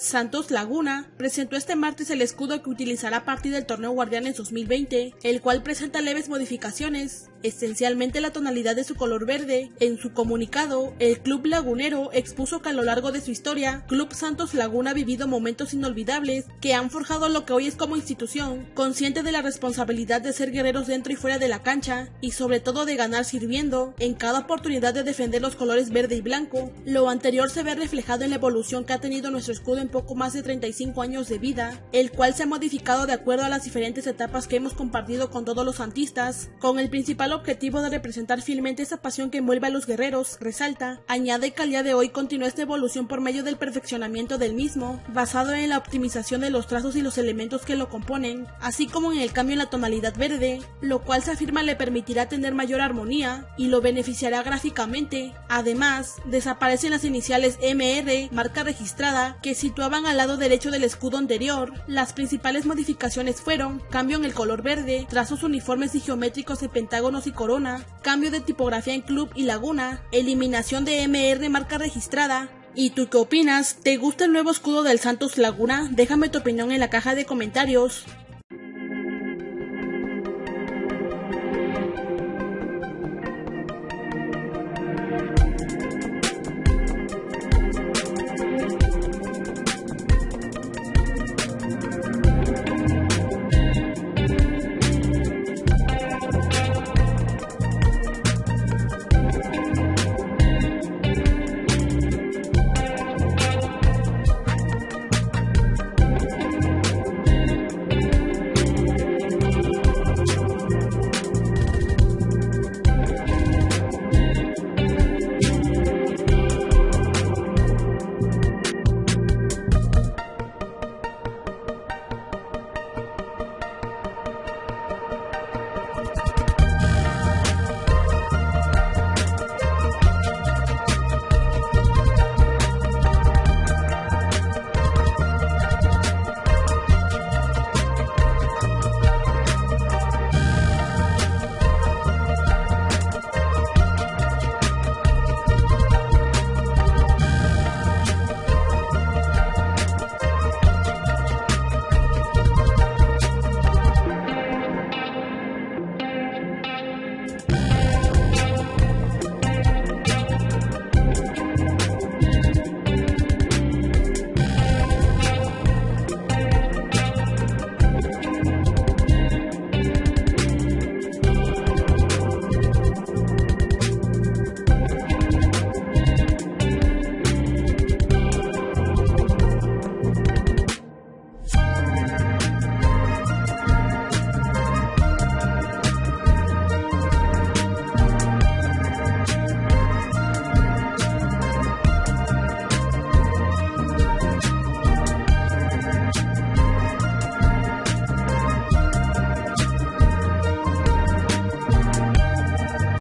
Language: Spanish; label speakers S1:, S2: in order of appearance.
S1: Santos Laguna, presentó este martes el escudo que utilizará a partir del torneo Guardianes 2020, el cual presenta leves modificaciones, esencialmente la tonalidad de su color verde. En su comunicado, el Club Lagunero expuso que a lo largo de su historia, Club Santos Laguna ha vivido momentos inolvidables que han forjado lo que hoy es como institución, consciente de la responsabilidad de ser guerreros dentro y fuera de la cancha, y sobre todo de ganar sirviendo, en cada oportunidad de defender los colores verde y blanco. Lo anterior se ve reflejado en la evolución que ha tenido nuestro escudo en poco más de 35 años de vida, el cual se ha modificado de acuerdo a las diferentes etapas que hemos compartido con todos los santistas, con el principal objetivo de representar fielmente esa pasión que envuelve a los guerreros, resalta, añade que al día de hoy continúa esta evolución por medio del perfeccionamiento del mismo, basado en la optimización de los trazos y los elementos que lo componen, así como en el cambio en la tonalidad verde, lo cual se afirma le permitirá tener mayor armonía y lo beneficiará gráficamente. Además, desaparecen las iniciales MR, marca registrada, que situaban al lado derecho del escudo anterior. Las principales modificaciones fueron cambio en el color verde, trazos uniformes y geométricos de pentágonos y corona, cambio de tipografía en club y laguna, eliminación de MR marca registrada, ¿Y tú qué opinas? ¿Te gusta el nuevo escudo del Santos Laguna? Déjame tu opinión en la caja de comentarios.